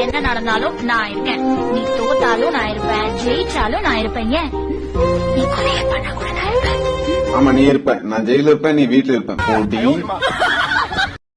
என்ன நடந்தாலும் நான் இருக்கேன். நீ தோத்தாலும் நான் இருப்பேன் ஜெயிச்சாலும் நான் இருப்பேன் ஏன்? நீ கொலையை பண்ண கூட நான் இருப்பேன் ஆமா நீ இருப்ப. நான் ஜெயில இருப்பேன் நீ வீட்டுல இருப்பேன். போட்டி.